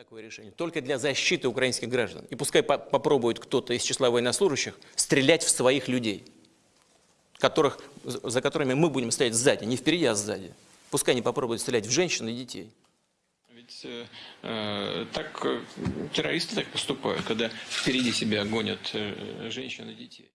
Такое решение только для защиты украинских граждан. И пускай по попробует кто-то из числа военнослужащих стрелять в своих людей, которых, за которыми мы будем стоять сзади, не впереди, а сзади. Пускай они попробуют стрелять в женщин и детей. Ведь э, э так э, террористы так поступают, когда впереди себя гонят э, женщин и детей.